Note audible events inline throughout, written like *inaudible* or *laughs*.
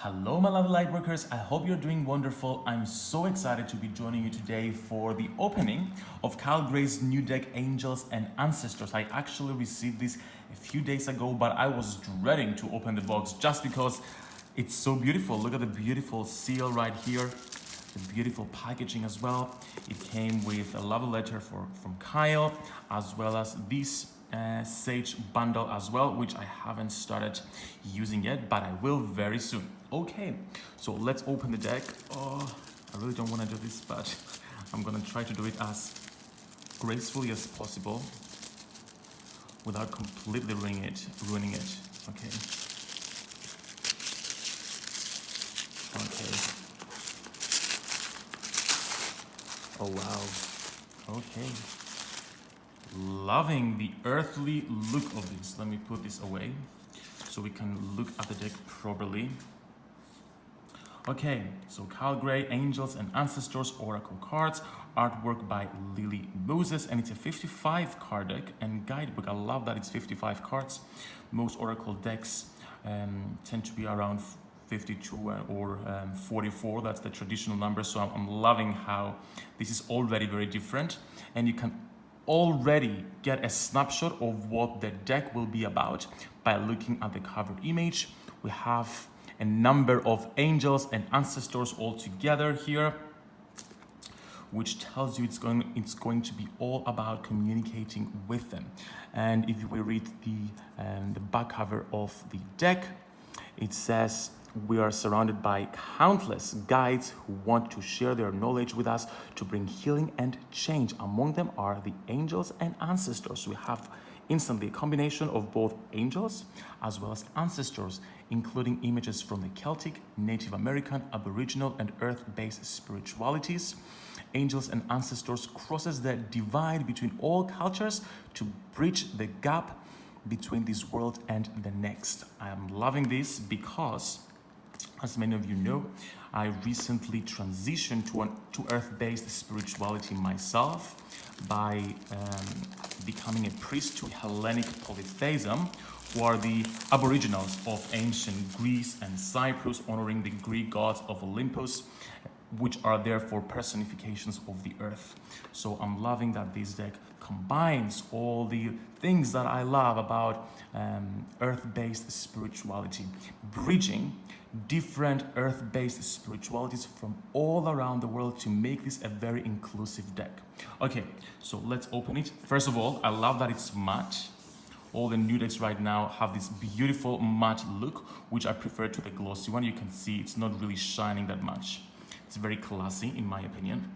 Hello my lovely lightworkers, I hope you're doing wonderful. I'm so excited to be joining you today for the opening of Kyle Gray's new deck Angels and Ancestors. I actually received this a few days ago but I was dreading to open the box just because it's so beautiful. Look at the beautiful seal right here, the beautiful packaging as well. It came with a love letter for, from Kyle as well as this uh, Sage bundle as well, which I haven't started using yet, but I will very soon. Okay, so let's open the deck. Oh, I really don't want to do this, but *laughs* I'm gonna try to do it as gracefully as possible without completely ruining it. Ruining it. Okay. Okay. Oh wow. Okay loving the earthly look of this. Let me put this away so we can look at the deck properly. Okay, so Kyle Gray, Angels and Ancestors Oracle cards, artwork by Lily Moses, and it's a 55 card deck and guidebook. I love that it's 55 cards. Most Oracle decks um, tend to be around 52 or um, 44, that's the traditional number. So I'm loving how this is already very different and you can already get a snapshot of what the deck will be about by looking at the cover image. We have a number of angels and ancestors all together here which tells you it's going it's going to be all about communicating with them and if we read the um, the back cover of the deck it says we are surrounded by countless guides who want to share their knowledge with us to bring healing and change. Among them are the angels and ancestors. We have instantly a combination of both angels as well as ancestors, including images from the Celtic, Native American, Aboriginal, and Earth-based spiritualities. Angels and ancestors crosses the divide between all cultures to bridge the gap between this world and the next. I am loving this because as many of you know, I recently transitioned to, an, to earth-based spirituality myself by um, becoming a priest to Hellenic polytheism, who are the aboriginals of ancient Greece and Cyprus, honoring the Greek gods of Olympus, which are therefore personifications of the earth. So I'm loving that this deck combines all the things that I love about um, earth-based spirituality, bridging different earth-based spiritualities from all around the world to make this a very inclusive deck. Okay, so let's open it. First of all, I love that it's matte. All the new decks right now have this beautiful matte look, which I prefer to the glossy one. You can see it's not really shining that much. It's very classy in my opinion.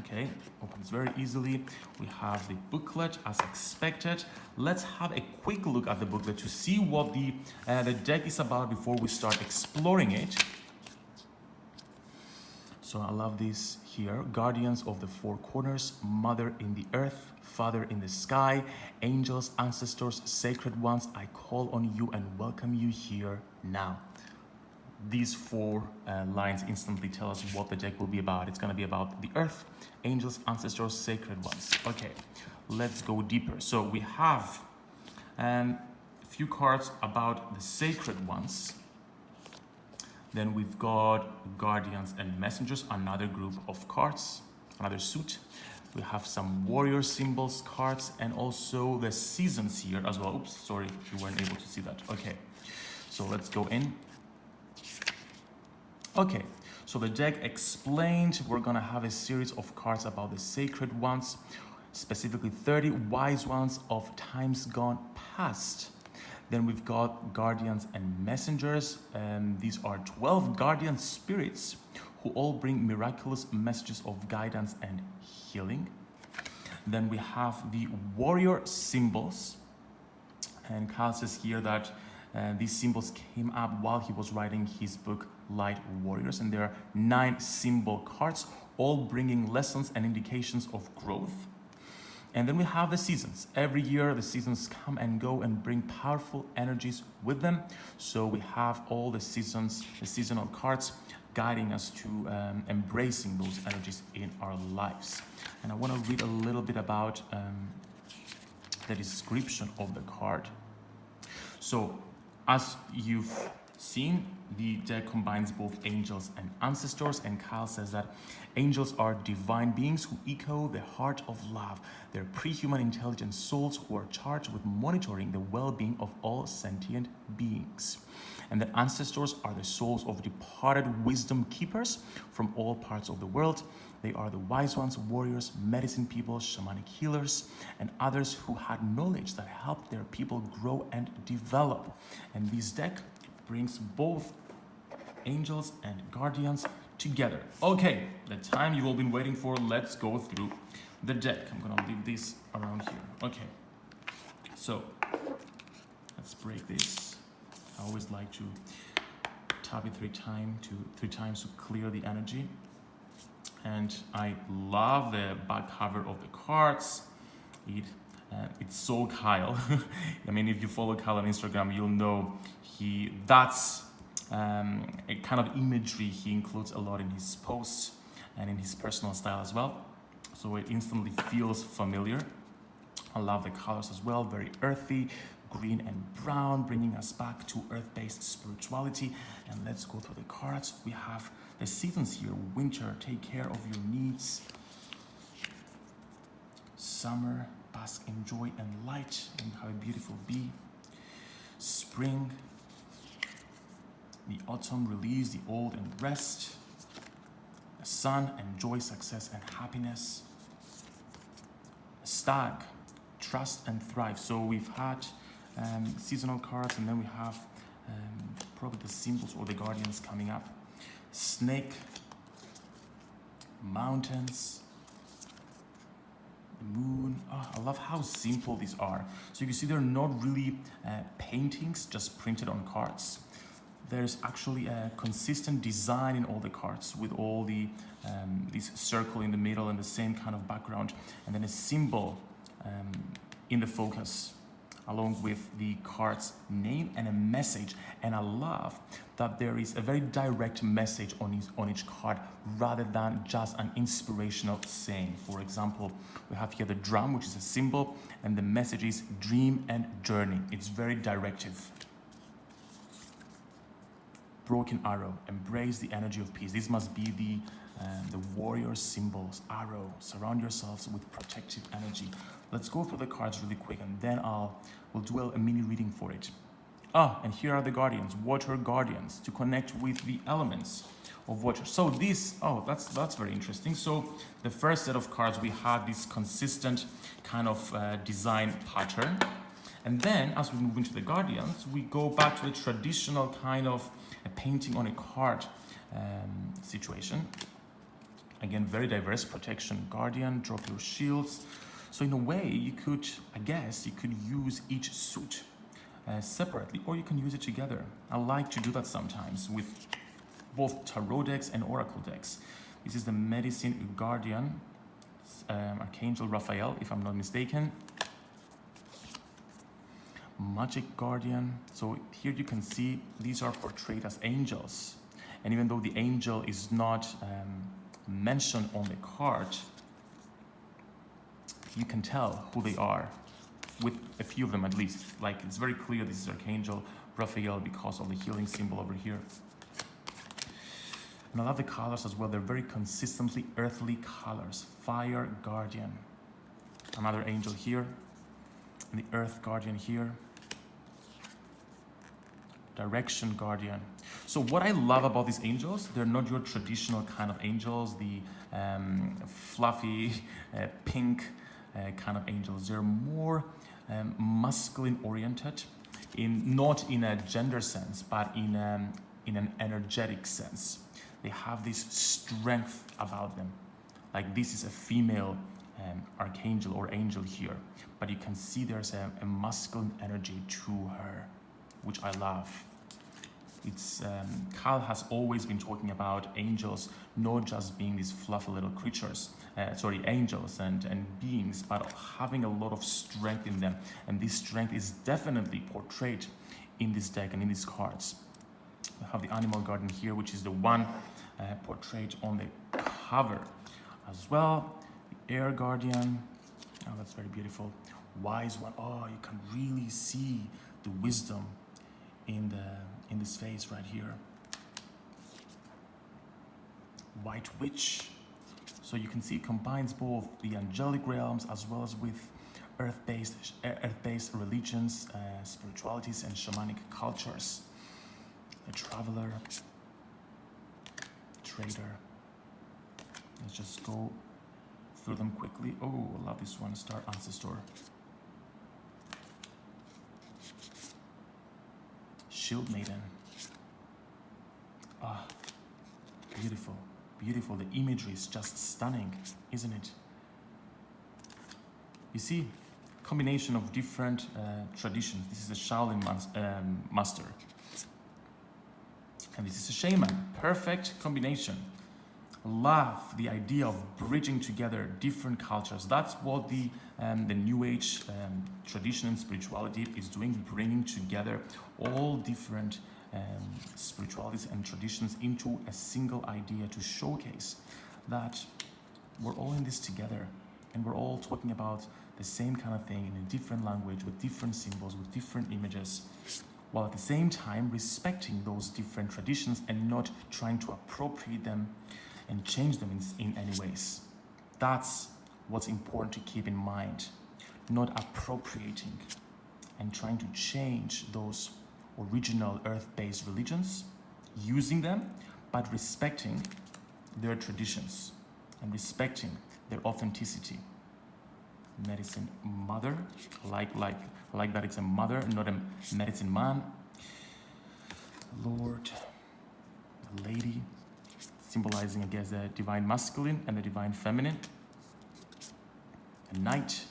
Okay, opens very easily. We have the booklet as expected. Let's have a quick look at the booklet to see what the, uh, the deck is about before we start exploring it. So I love this here. Guardians of the Four Corners, Mother in the Earth, Father in the Sky, Angels, Ancestors, Sacred Ones, I call on you and welcome you here now these four uh, lines instantly tell us what the deck will be about. It's going to be about the earth, angels, ancestors, sacred ones. Okay, let's go deeper. So we have um, a few cards about the sacred ones. Then we've got guardians and messengers, another group of cards, another suit. We have some warrior symbols cards and also the seasons here as well. Oops, sorry, you weren't able to see that. Okay, so let's go in. Okay, so the deck explained we're gonna have a series of cards about the sacred ones, specifically 30 wise ones of times gone past. Then we've got guardians and messengers, and these are 12 guardian spirits who all bring miraculous messages of guidance and healing. Then we have the warrior symbols, and Kyle says here that uh, these symbols came up while he was writing his book Light Warriors and there are nine symbol cards all bringing lessons and indications of growth. And then we have the seasons. Every year the seasons come and go and bring powerful energies with them. So we have all the seasons, the seasonal cards guiding us to um, embracing those energies in our lives. And I want to read a little bit about um, the description of the card. So as you've seen, the deck combines both angels and ancestors, and Kyle says that angels are divine beings who echo the heart of love. They're pre-human intelligent souls who are charged with monitoring the well-being of all sentient beings. And that ancestors are the souls of departed wisdom keepers from all parts of the world. They are the wise ones, warriors, medicine people, shamanic healers, and others who had knowledge that helped their people grow and develop. And this deck brings both angels and guardians together. Okay, the time you've all been waiting for, let's go through the deck. I'm gonna leave this around here. Okay, so let's break this. I always like to tap it three times to three times to clear the energy. And I love the back cover of the cards. It uh, it's so Kyle. *laughs* I mean, if you follow Kyle on Instagram, you'll know he that's um, a kind of imagery he includes a lot in his posts and in his personal style as well. So it instantly feels familiar. I love the colors as well, very earthy, green and brown, bringing us back to earth-based spirituality. And let's go through the cards. We have the seasons here, winter, take care of your needs. Summer, bask in joy and light and how beautiful be Spring, the autumn, release the old and rest. The sun, enjoy success and happiness. Stag, trust and thrive. So we've had um, seasonal cards and then we have um, probably the symbols or the guardians coming up. Snake, mountains, moon. Oh, I love how simple these are. So you can see they're not really uh, paintings just printed on cards. There's actually a consistent design in all the cards with all the um, this circle in the middle and the same kind of background and then a symbol um, in the focus along with the card's name and a message. And I love that there is a very direct message on each, on each card rather than just an inspirational saying. For example, we have here the drum, which is a symbol, and the message is dream and journey. It's very directive. Broken arrow, embrace the energy of peace. This must be the um, the warrior symbols, arrow, surround yourselves with protective energy. Let's go through the cards really quick and then I'll we'll do a mini reading for it. Ah, and here are the guardians, water guardians, to connect with the elements of water. So this, oh, that's that's very interesting. So the first set of cards, we had this consistent kind of uh, design pattern. And then as we move into the guardians, we go back to the traditional kind of a painting on a card um, situation. Again, very diverse protection, guardian, drop your shields. So in a way, you could, I guess, you could use each suit uh, separately or you can use it together. I like to do that sometimes with both tarot decks and oracle decks. This is the Medicine Guardian, um, Archangel Raphael, if I'm not mistaken. Magic Guardian. So here you can see these are portrayed as angels. And even though the angel is not um, mentioned on the card, you can tell who they are with a few of them at least. Like it's very clear this is Archangel Raphael because of the healing symbol over here. And I love the colors as well. They're very consistently earthly colors. Fire Guardian. Another angel here. And the Earth Guardian here. Direction Guardian. So what I love about these angels, they're not your traditional kind of angels, the um, fluffy, *laughs* uh, pink uh, kind of angels. They're more um, masculine oriented, in not in a gender sense, but in, um, in an energetic sense. They have this strength about them. Like this is a female um, archangel or angel here, but you can see there's a, a masculine energy to her, which I love it's um, Kyle has always been talking about angels not just being these fluffy little creatures, uh, sorry, angels and, and beings, but having a lot of strength in them. And this strength is definitely portrayed in this deck and in these cards. We have the animal guardian here, which is the one uh, portrayed on the cover as well. The air guardian, oh, that's very beautiful. Wise one, oh, you can really see the wisdom in the in this phase right here. White Witch. So you can see it combines both the angelic realms as well as with earth-based earth-based religions, uh, spiritualities, and shamanic cultures. A traveler, trader. Let's just go through them quickly. Oh, I love this one, Star Ancestor. Shield Maiden. Ah, beautiful, beautiful. The imagery is just stunning, isn't it? You see, combination of different uh, traditions. This is a Shaolin um, master. And this is a shaman. Perfect combination. Love the idea of bridging together different cultures. That's what the, um, the New Age um, tradition and spirituality is doing, bringing together all different um, spiritualities and traditions into a single idea to showcase that we're all in this together and we're all talking about the same kind of thing in a different language with different symbols, with different images, while at the same time respecting those different traditions and not trying to appropriate them and change them in, in any ways. That's what's important to keep in mind, not appropriating and trying to change those original earth-based religions, using them, but respecting their traditions and respecting their authenticity. Medicine mother like like like that it's a mother not a medicine man. Lord lady symbolizing i guess the divine masculine and the divine feminine a knight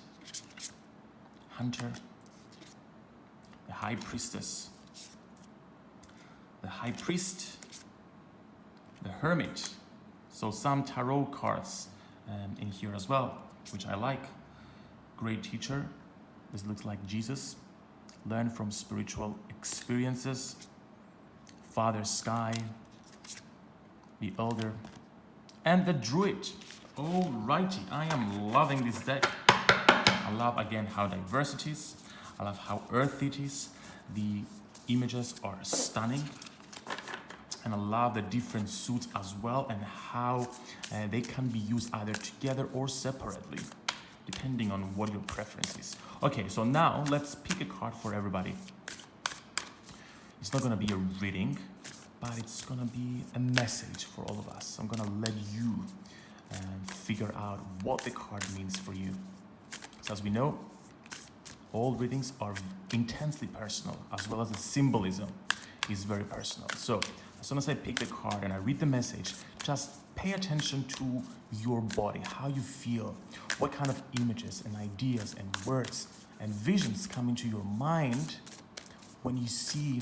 hunter the high priestess the high priest the hermit so some tarot cards um, in here as well which i like great teacher. This looks like Jesus. Learn from spiritual experiences. Father Sky, the Elder, and the Druid. Alrighty, I am loving this deck. I love again how diverse it is. I love how earthy it is. The images are stunning. And I love the different suits as well and how uh, they can be used either together or separately depending on what your preference is. Okay, so now let's pick a card for everybody. It's not gonna be a reading, but it's gonna be a message for all of us. I'm gonna let you uh, figure out what the card means for you. So as we know, all readings are intensely personal, as well as the symbolism is very personal. So as soon as I pick the card and I read the message, just pay attention to your body, how you feel, what kind of images and ideas and words and visions come into your mind when you see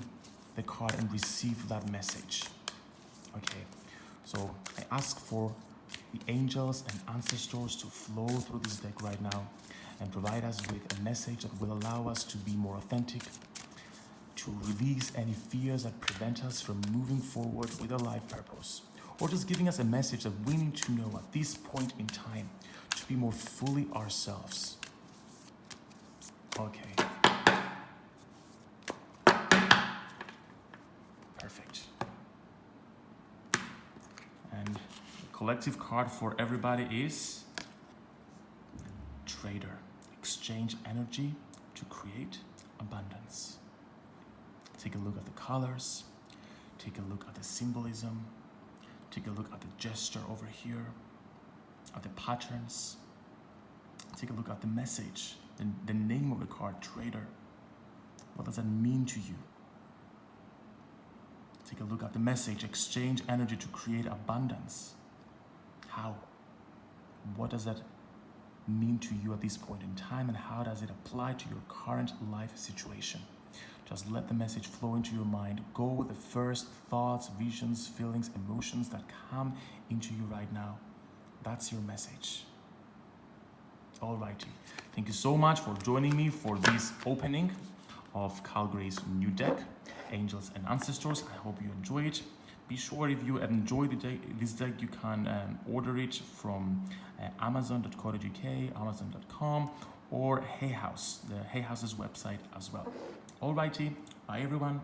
the card and receive that message. Okay, so I ask for the angels and ancestors to flow through this deck right now and provide us with a message that will allow us to be more authentic, to release any fears that prevent us from moving forward with a life purpose or just giving us a message that we need to know at this point in time to be more fully ourselves. Okay. Perfect. And the collective card for everybody is Trader. Exchange energy to create abundance. Take a look at the colors. Take a look at the symbolism. Take a look at the gesture over here, at the patterns. Take a look at the message, the, the name of the card, trader. What does that mean to you? Take a look at the message, exchange energy to create abundance. How? What does that mean to you at this point in time and how does it apply to your current life situation? Just let the message flow into your mind. Go with the first thoughts, visions, feelings, emotions that come into you right now. That's your message. Alrighty. Thank you so much for joining me for this opening of Kyle Gray's new deck, Angels and Ancestors. I hope you enjoy it. Be sure if you enjoy the this deck, you can um, order it from uh, amazon.co.uk, amazon.com, or Hay House, the Hay House's website as well. Alrighty, bye everyone.